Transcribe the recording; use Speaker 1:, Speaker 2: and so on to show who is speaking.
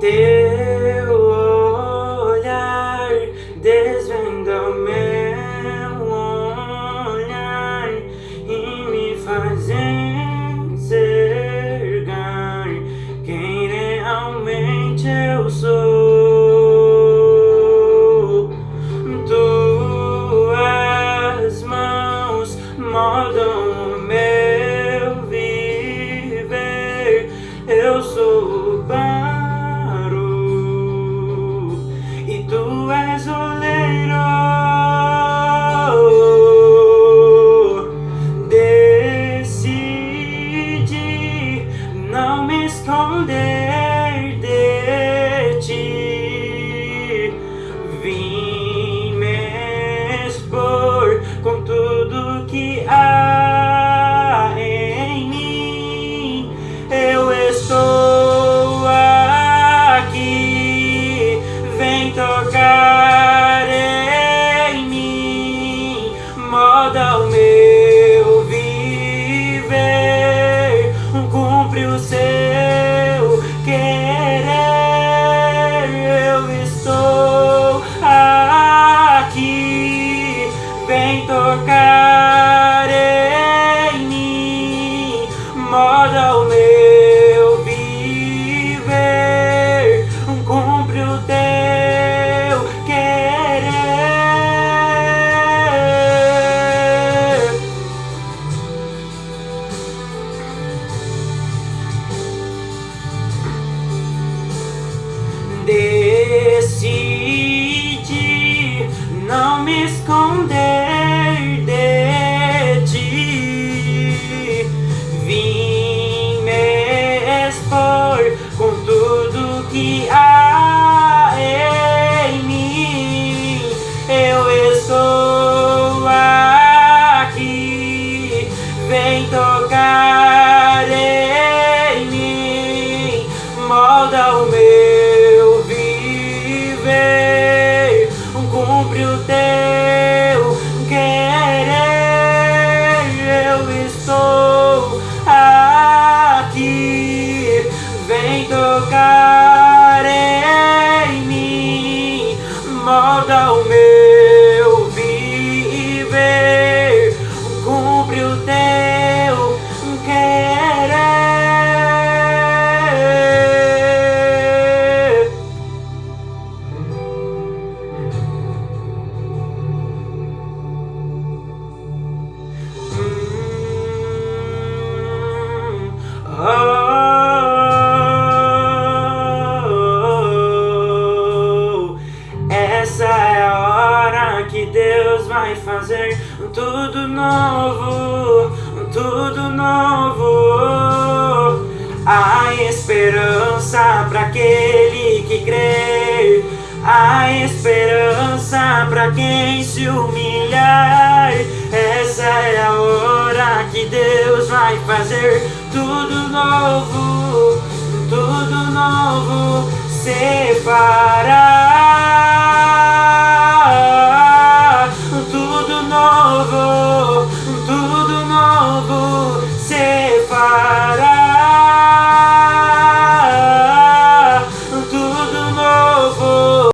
Speaker 1: Teu esconder de ti. Vim me expor com tudo que há em mim. Eu estou aqui. Vem tocar em mim. Moda o meu viver. Cumpre o seu esconder de ti. Vim me expor com tudo que há em mim. Eu estou aqui. Vem tocar em mim. Molda o meu viver. Cumpre o teu vai fazer tudo novo, tudo novo. Há esperança para aquele que crê. Há esperança para quem se humilhar. Essa é a hora que Deus vai fazer tudo novo, tudo novo. Separar